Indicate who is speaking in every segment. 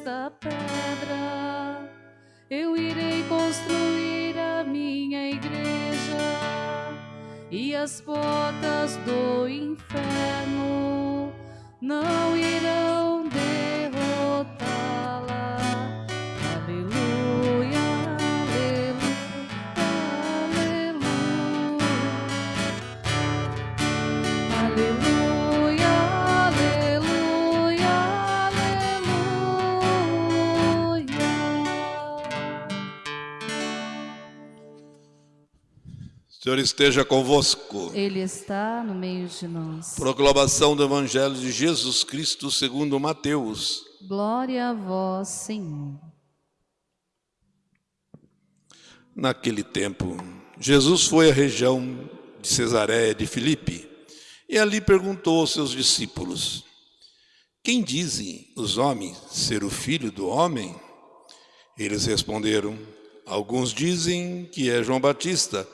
Speaker 1: esta pedra. Eu irei construir a minha igreja e as portas do inferno não
Speaker 2: Senhor esteja convosco.
Speaker 1: Ele está no meio de nós.
Speaker 2: Proclamação do Evangelho de Jesus Cristo segundo Mateus.
Speaker 1: Glória a vós, Senhor.
Speaker 2: Naquele tempo, Jesus foi à região de Cesareia de Filipe e ali perguntou aos seus discípulos: Quem dizem os homens ser o filho do homem? Eles responderam: Alguns dizem que é João Batista,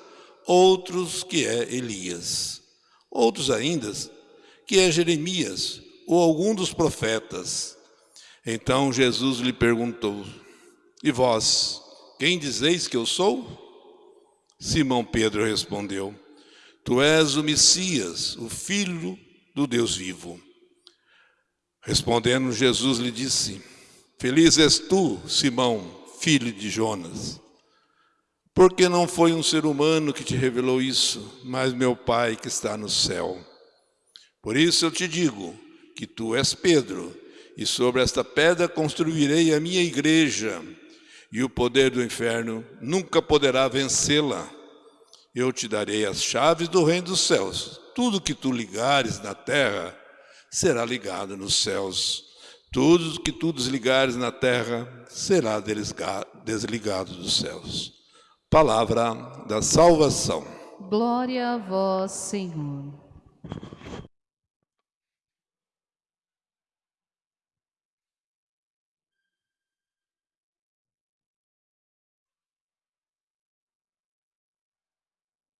Speaker 2: outros que é Elias, outros ainda que é Jeremias ou algum dos profetas. Então Jesus lhe perguntou: E vós, quem dizeis que eu sou? Simão Pedro respondeu: Tu és o Messias, o Filho do Deus vivo. Respondendo, Jesus lhe disse: Feliz és tu, Simão, filho de Jonas, porque não foi um ser humano que te revelou isso, mas meu Pai que está no céu. Por isso eu te digo que tu és Pedro, e sobre esta pedra construirei a minha igreja, e o poder do inferno nunca poderá vencê-la. Eu te darei as chaves do reino dos céus. Tudo que tu ligares na terra será ligado nos céus. Tudo que tu desligares na terra será desliga- desligado dos céus. Palavra da salvação.
Speaker 1: Glória a vós, Senhor.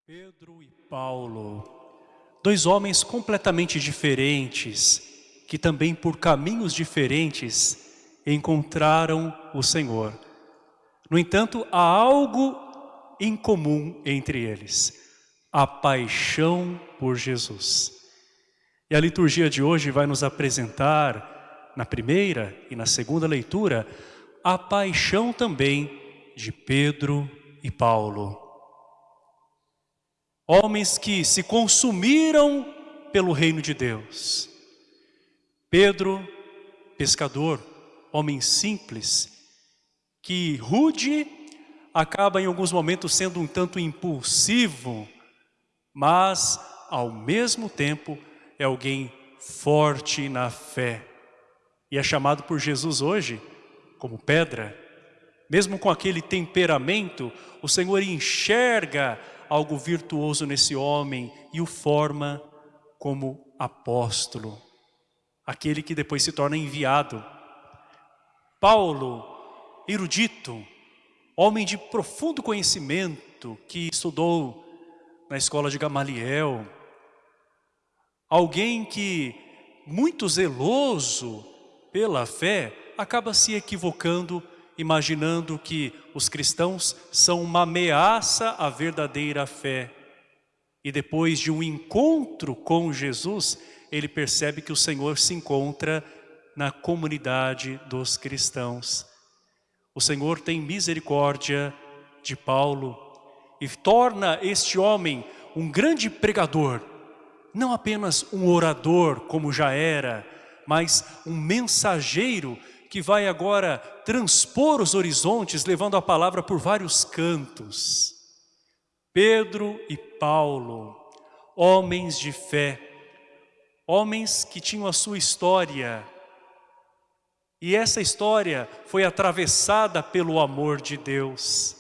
Speaker 3: Pedro e Paulo, dois homens completamente diferentes, que também por caminhos diferentes encontraram o Senhor. No entanto, há algo em comum entre eles, a paixão por Jesus. E a liturgia de hoje vai nos apresentar, na primeira e na segunda leitura, a paixão também de Pedro e Paulo. Homens que se consumiram pelo reino de Deus. Pedro, pescador, homem simples, que rude, acaba em alguns momentos sendo um tanto impulsivo, mas ao mesmo tempo é alguém forte na fé. E é chamado por Jesus hoje como pedra. Mesmo com aquele temperamento, o Senhor enxerga algo virtuoso nesse homem e o forma como apóstolo, aquele que depois se torna enviado. Paulo, erudito, homem de profundo conhecimento, que estudou na escola de Gamaliel, alguém que, muito zeloso pela fé, acaba se equivocando imaginando que os cristãos são uma ameaça à verdadeira fé. E depois de um encontro com Jesus, ele percebe que o Senhor se encontra na comunidade dos cristãos. O Senhor tem misericórdia de Paulo e torna este homem um grande pregador, não apenas um orador como já era, mas um mensageiro que vai agora transpor os horizontes, levando a palavra por vários cantos. Pedro e Paulo, homens de fé, homens que tinham a sua história, e essa história foi atravessada pelo amor de Deus.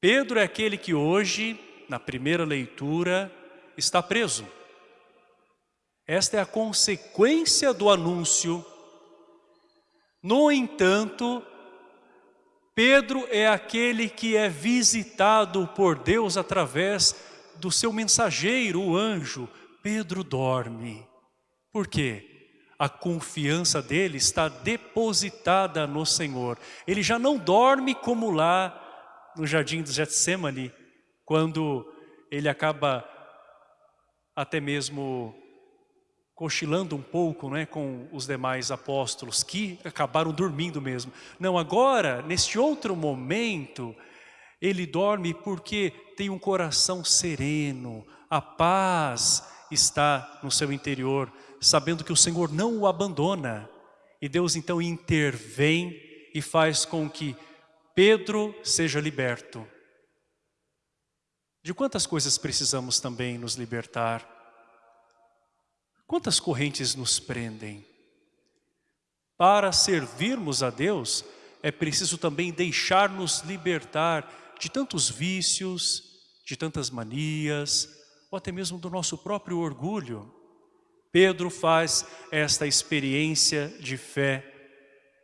Speaker 3: Pedro é aquele que hoje, na primeira leitura, está preso. Esta é a consequência do anúncio no entanto, Pedro é aquele que é visitado por Deus através do seu mensageiro, o anjo. Pedro dorme. Por quê? A confiança dele está depositada no Senhor. Ele já não dorme como lá no jardim do Getsemane, quando ele acaba até mesmo cochilando um pouco né, com os demais apóstolos, que acabaram dormindo mesmo. Não, agora, neste outro momento, ele dorme porque tem um coração sereno, a paz está no seu interior, sabendo que o Senhor não o abandona. E Deus então intervém e faz com que Pedro seja liberto. De quantas coisas precisamos também nos libertar? Quantas correntes nos prendem? Para servirmos a Deus, é preciso também deixar-nos libertar de tantos vícios, de tantas manias, ou até mesmo do nosso próprio orgulho. Pedro faz esta experiência de fé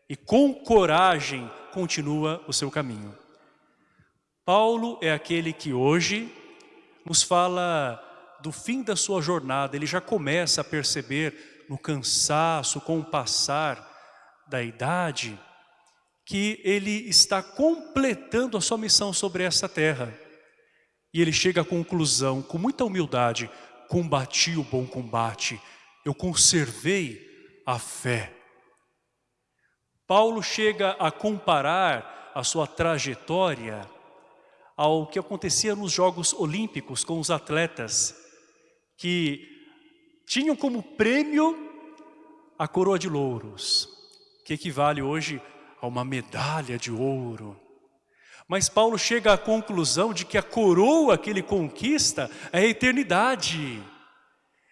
Speaker 3: e com coragem continua o seu caminho. Paulo é aquele que hoje nos fala do fim da sua jornada, ele já começa a perceber no cansaço, com o passar da idade, que ele está completando a sua missão sobre essa terra. E ele chega à conclusão, com muita humildade, combati o bom combate, eu conservei a fé. Paulo chega a comparar a sua trajetória ao que acontecia nos Jogos Olímpicos com os atletas que tinham como prêmio a coroa de louros, que equivale hoje a uma medalha de ouro. Mas Paulo chega à conclusão de que a coroa que ele conquista é a eternidade,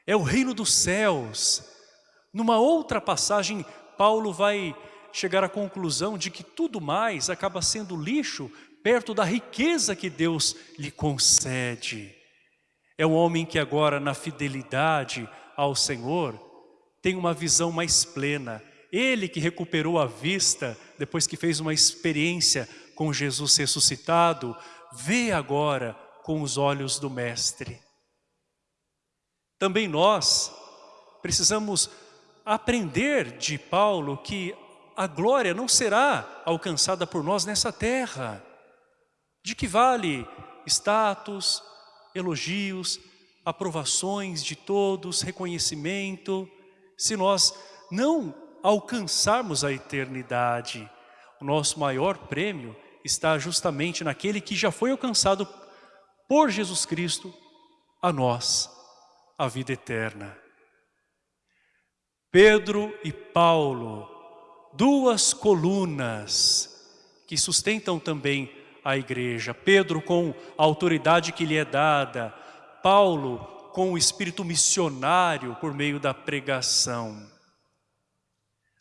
Speaker 3: é o reino dos céus. Numa outra passagem, Paulo vai chegar à conclusão de que tudo mais acaba sendo lixo perto da riqueza que Deus lhe concede. É um homem que agora na fidelidade ao Senhor tem uma visão mais plena. Ele que recuperou a vista depois que fez uma experiência com Jesus ressuscitado, vê agora com os olhos do Mestre. Também nós precisamos aprender de Paulo que a glória não será alcançada por nós nessa terra. De que vale status, elogios, aprovações de todos, reconhecimento, se nós não alcançarmos a eternidade? O nosso maior prêmio está justamente naquele que já foi alcançado por Jesus Cristo a nós, a vida eterna. Pedro e Paulo duas colunas que sustentam também a igreja. Pedro com a autoridade que lhe é dada, Paulo com o espírito missionário por meio da pregação.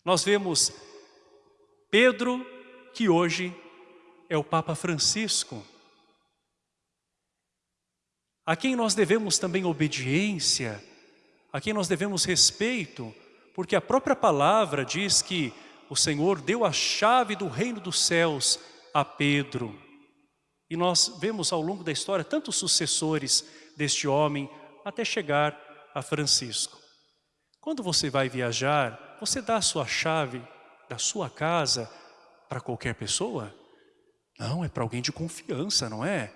Speaker 3: Nós vemos Pedro, que hoje é o Papa Francisco, a quem nós devemos também obediência, a quem nós devemos respeito, porque a própria palavra diz que o Senhor deu a chave do reino dos céus a Pedro. E nós vemos ao longo da história tantos sucessores deste homem até chegar a Francisco. Quando você vai viajar, você dá a sua chave da sua casa para qualquer pessoa? Não, é para alguém de confiança, não é?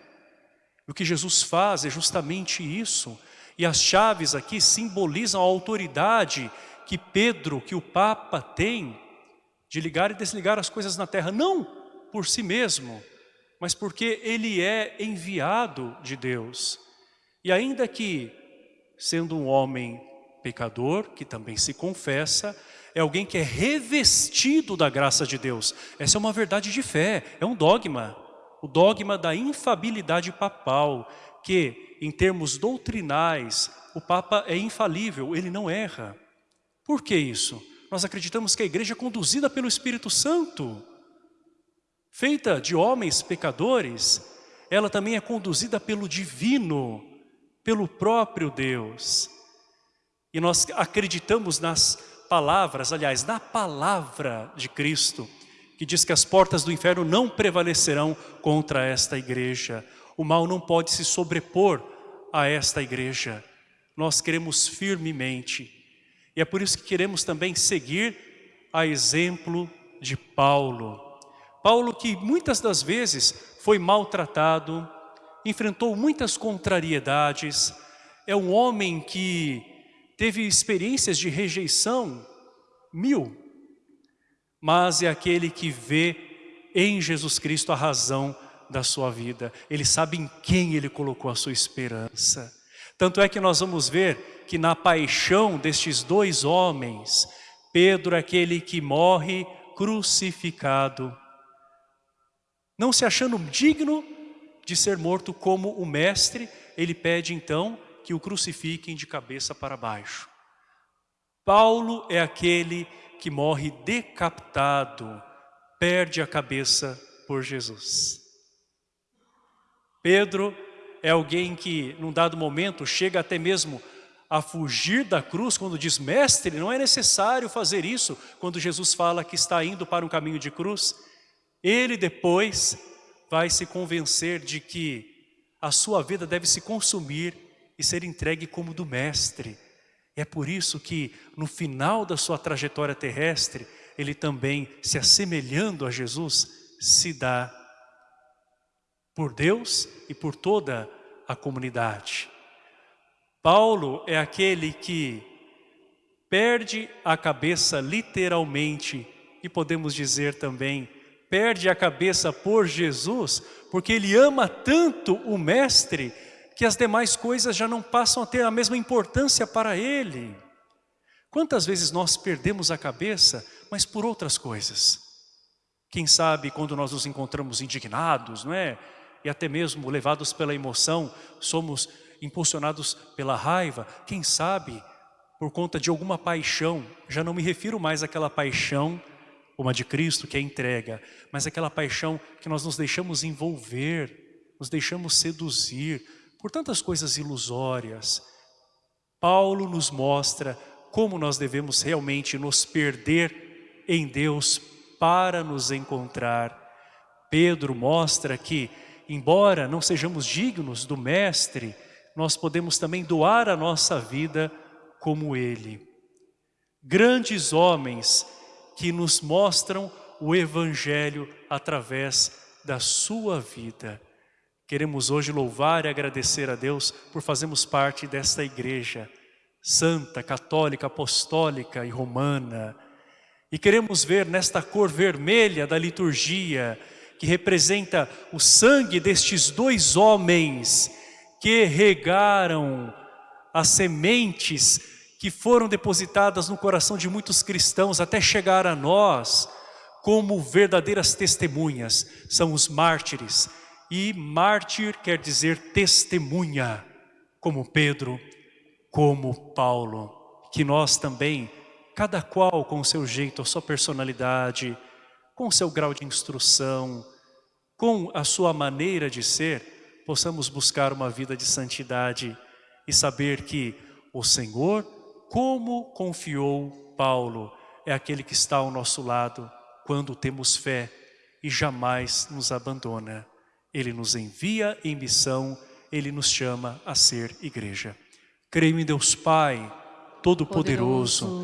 Speaker 3: O que Jesus faz é justamente isso. E as chaves aqui simbolizam a autoridade que Pedro, que o Papa tem de ligar e desligar as coisas na terra, não por si mesmo, mas porque ele é enviado de Deus. E ainda que, sendo um homem pecador, que também se confessa, é alguém que é revestido da graça de Deus. Essa é uma verdade de fé, é um dogma. O dogma da infabilidade papal, que em termos doutrinais, o Papa é infalível, ele não erra. Por que isso? nós acreditamos que a igreja é conduzida pelo Espírito Santo, feita de homens pecadores, ela também é conduzida pelo divino, pelo próprio Deus. E nós acreditamos nas palavras, aliás, na palavra de Cristo, que diz que as portas do inferno não prevalecerão contra esta igreja. O mal não pode se sobrepor a esta igreja. Nós cremos firmemente E é por isso que queremos também seguir a exemplo de Paulo. Paulo que muitas das vezes foi maltratado, enfrentou muitas contrariedades, é um homem que teve experiências de rejeição mil, mas é aquele que vê em Jesus Cristo a razão da sua vida. Ele sabe em quem ele colocou a sua esperança. Tanto é que nós vamos ver que na paixão destes dois homens, Pedro é aquele que morre crucificado, não se achando digno de ser morto como o mestre, ele pede então que o crucifiquem de cabeça para baixo. Paulo é aquele que morre decapitado, perde a cabeça por Jesus. Pedro é alguém que, num dado momento, chega até mesmo a fugir da cruz, quando diz, mestre, não é necessário fazer isso, quando Jesus fala que está indo para um caminho de cruz. Ele depois vai se convencer de que a sua vida deve se consumir e ser entregue como do mestre. É por isso que no final da sua trajetória terrestre, ele também, se assemelhando a Jesus, se dá por Deus e por toda a comunidade. Paulo é aquele que perde a cabeça literalmente e podemos dizer também, perde a cabeça por Jesus, porque ele ama tanto o mestre que as demais coisas já não passam a ter a mesma importância para ele. Quantas vezes nós perdemos a cabeça, mas por outras coisas? Quem sabe quando nós nos encontramos indignados, não é? e até mesmo levados pela emoção, somos impulsionados pela raiva, quem sabe por conta de alguma paixão, já não me refiro mais àquela paixão, como a de Cristo, que é entrega, mas aquela paixão que nós nos deixamos envolver, nos deixamos seduzir por tantas coisas ilusórias. Paulo nos mostra como nós devemos realmente nos perder em Deus para nos encontrar. Pedro mostra que embora não sejamos dignos do Mestre, nós podemos também doar a nossa vida como Ele. Grandes homens que nos mostram o Evangelho através da sua vida. Queremos hoje louvar e agradecer a Deus por fazermos parte desta igreja santa, católica, apostólica e romana. E queremos ver nesta cor vermelha da liturgia que representa o sangue destes dois homens que regaram as sementes que foram depositadas no coração de muitos cristãos até chegar a nós como verdadeiras testemunhas, são os mártires. E mártir quer dizer testemunha, como Pedro, como Paulo. Que nós também, cada qual com o seu jeito, a sua personalidade, com o seu grau de instrução, com a sua maneira de ser, possamos buscar uma vida de santidade e saber que o Senhor, como confiou Paulo, é aquele que está ao nosso lado quando temos fé e jamais nos abandona. Ele nos envia em missão, Ele nos chama a ser igreja. Creio em Deus Pai, Todo-Poderoso,